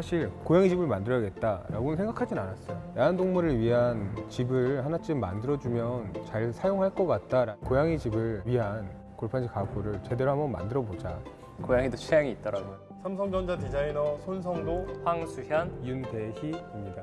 사실 고양이 집을 만들어야겠다라고는 생각하진 않았어요. 애완동물을 위한 집을 하나쯤 만들어주면 잘 사용할 것 같다. 고양이 집을 위한 골판지 가구를 제대로 한번 만들어 보자. 고양이도 취향이 있더라고요. 삼성전자 디자이너 손성도 황수현 윤대희입니다.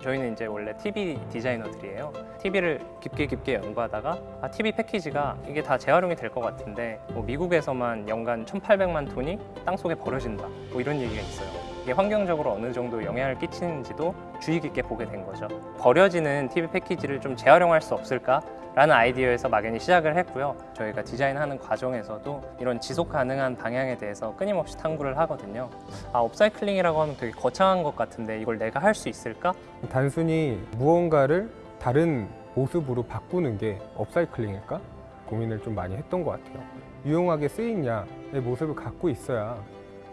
저희는 이제 원래 TV 디자이너들이에요. TV를 깊게 깊게 연구하다가 아, TV 패키지가 이게 다 재활용이 될 것 같은데 뭐 미국에서만 연간 1,800만 톤이 땅 속에 버려진다. 뭐 이런 얘기가 있어요. 이게 환경적으로 어느 정도 영향을 끼치는지도 주의 깊게 보게 된 거죠. 버려지는 TV 패키지를 좀 재활용할 수 없을까? 라는 아이디어에서 막연히 시작을 했고요. 저희가 디자인하는 과정에서도 이런 지속 가능한 방향에 대해서 끊임없이 탐구를 하거든요. 아, 업사이클링이라고 하면 되게 거창한 것 같은데 이걸 내가 할 수 있을까? 단순히 무언가를 다른 모습으로 바꾸는 게 업사이클링일까? 고민을 좀 많이 했던 것 같아요. 유용하게 쓰이냐의 모습을 갖고 있어야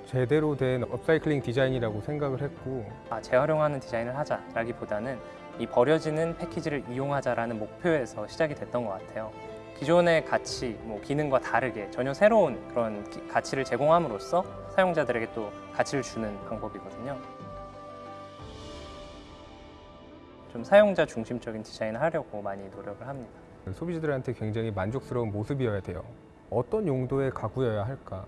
제대로 된 업사이클링 디자인이라고 생각을 했고 아, 재활용하는 디자인을 하자라기보다는 이 버려지는 패키지를 이용하자라는 목표에서 시작이 됐던 것 같아요. 기존의 가치, 뭐 기능과 다르게 전혀 새로운 그런 기- 가치를 제공함으로써 사용자들에게 또 가치를 주는 방법이거든요. 좀 사용자 중심적인 디자인을 하려고 많이 노력을 합니다. 소비자들한테 굉장히 만족스러운 모습이어야 돼요. 어떤 용도의 가구여야 할까?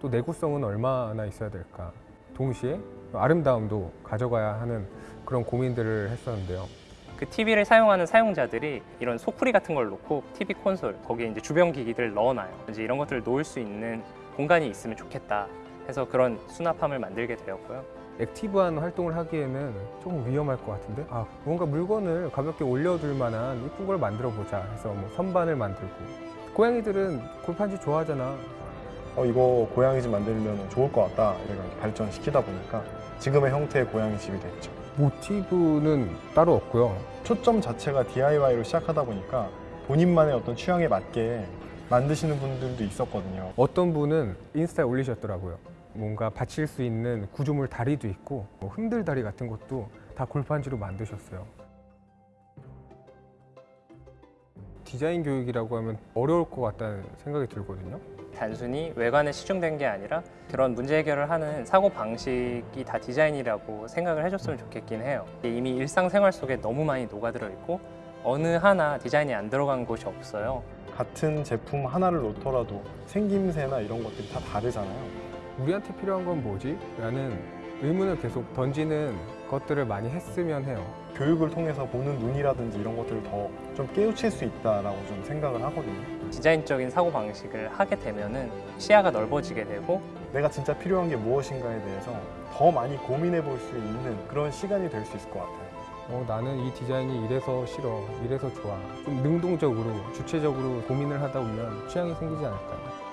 또 내구성은 얼마나 있어야 될까? 동시에 아름다움도 가져가야 하는 그런 고민들을 했었는데요. 그 TV를 사용하는 사용자들이 이런 소쿠리 같은 걸 놓고 TV 콘솔 거기에 이제 주변 기기들을 넣어놔요. 이제 이런 것들을 놓을 수 있는 공간이 있으면 좋겠다 해서 그런 수납함을 만들게 되었고요. active한 활동을 하기에는 조금 위험할 것 같은데 아 뭔가 물건을 가볍게 올려둘 만한 이쁜 걸 만들어 보자 해서 뭐 선반을 만들고 고양이들은 골판지 좋아하잖아 어, 이거 고양이 집 만들면 좋을 것 같다 이렇게 발전시키다 보니까 지금의 형태의 고양이 집이 됐죠. 모티브는 따로 없고요 초점 자체가 DIY로 시작하다 보니까 본인만의 어떤 취향에 맞게 만드시는 분들도 있었거든요. 어떤 분은 인스타에 올리셨더라고요 뭔가 받칠 수 있는 구조물 다리도 있고 뭐 흔들 다리 같은 것도 다 골판지로 만드셨어요 디자인 교육이라고 하면 어려울 것 같다는 생각이 들거든요 단순히 외관에 치중된 게 아니라 그런 문제 해결을 하는 사고 방식이 다 디자인이라고 생각을 해줬으면 좋겠긴 해요. 이미 일상생활 속에 너무 많이 녹아들어 있고 어느 하나 디자인이 안 들어간 곳이 없어요. 같은 제품 하나를 놓더라도 생김새나 이런 것들이 다 다르잖아요. 우리한테 필요한 건 뭐지? 라는 의문을 계속 던지는 것들을 많이 했으면 해요. 교육을 통해서 보는 눈이라든지 이런 것들을 더 좀 깨우칠 수 있다라고 좀 생각을 하거든요. 디자인적인 사고 방식을 하게 되면 은 시야가 넓어지게 되고 내가 진짜 필요한 게 무엇인가에 대해서 더 많이 고민해 볼 수 있는 그런 시간이 될 수 있을 것 같아요. 어, 나는 이 디자인이 이래서 싫어, 이래서 좋아. 좀 능동적으로, 주체적으로 고민을 하다 보면 취향이 생기지 않을까요?